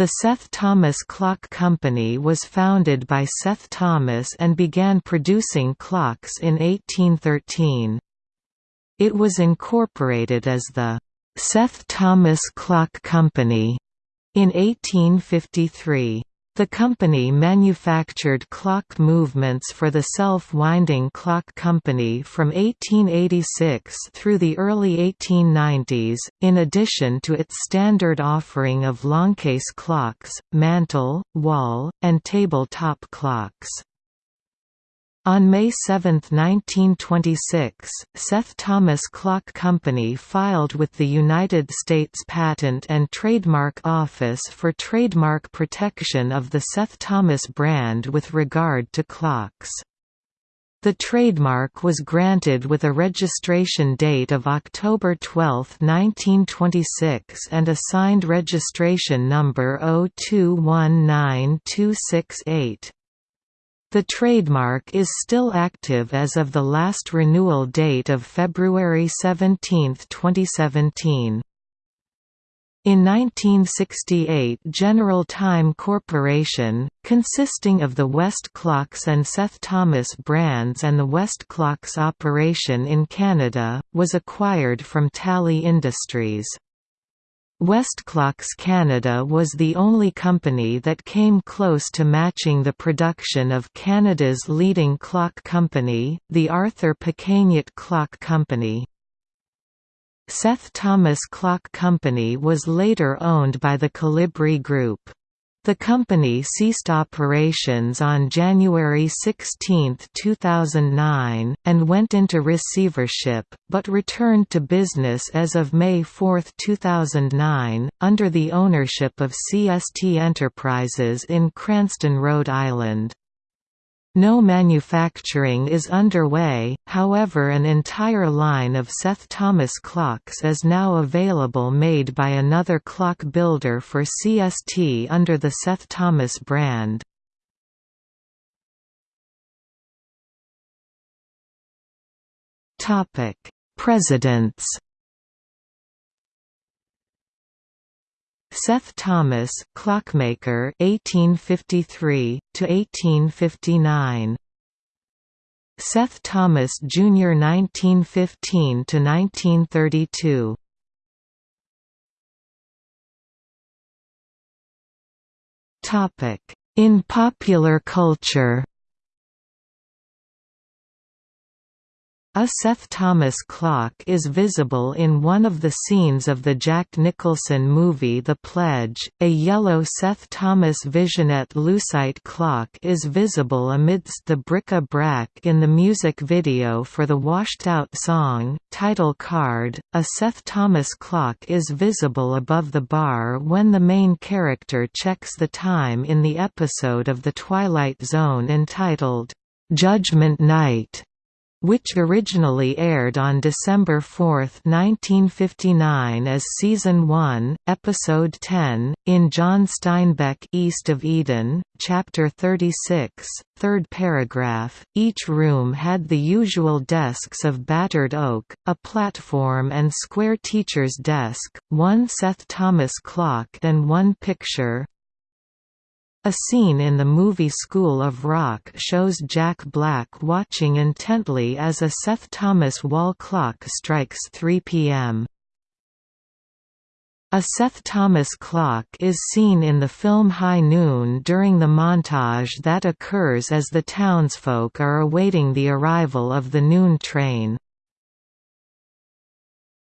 The Seth Thomas Clock Company was founded by Seth Thomas and began producing clocks in 1813. It was incorporated as the Seth Thomas Clock Company in 1853. The company manufactured clock movements for the self-winding clock company from 1886 through the early 1890s, in addition to its standard offering of longcase clocks, mantel, wall, and table-top clocks. On May 7, 1926, Seth Thomas Clock Company filed with the United States Patent and Trademark Office for trademark protection of the Seth Thomas brand with regard to clocks. The trademark was granted with a registration date of October 12, 1926 and a signed registration number 0219268. The trademark is still active as of the last renewal date of February 17, 2017. In 1968 General Time Corporation, consisting of the Westclox and Seth Thomas brands and the Westclox operation in Canada, was acquired from Talley Industries. Westclox Canada was the only company that came close to matching the production of Canada's leading clock company, the Arthur Pequegnat Clock Company. Seth Thomas Clock Company was later owned by the Colibri Group. The company ceased operations on January 16, 2009, and went into receivership, but returned to business as of May 4, 2009, under the ownership of CST Enterprises in Cranston, Rhode Island. No manufacturing is underway, however an entire line of Seth Thomas clocks is now available made by another clock builder for CST under the Seth Thomas brand. Presidents Seth Thomas, clockmaker 1853 to 1859. Seth Thomas Jr. 1915 to 1932. Topic: In popular culture. A Seth Thomas clock is visible in one of the scenes of the Jack Nicholson movie The Pledge. A yellow Seth Thomas Visionette Lucite clock is visible amidst the bric-a-brac in the music video for the Washed Out song, title card. A Seth Thomas clock is visible above the bar when the main character checks the time in the episode of The Twilight Zone entitled Judgment Night which originally aired on December 4, 1959 as Season 1, Episode 10, in John Steinbeck East of Eden, Chapter 36, third paragraph. Each room had the usual desks of battered oak, a platform and square teacher's desk, one Seth Thomas clock and one picture, a scene in the movie School of Rock shows Jack Black watching intently as a Seth Thomas wall clock strikes 3 p.m. A Seth Thomas clock is seen in the film High Noon during the montage that occurs as the townsfolk are awaiting the arrival of the noon train.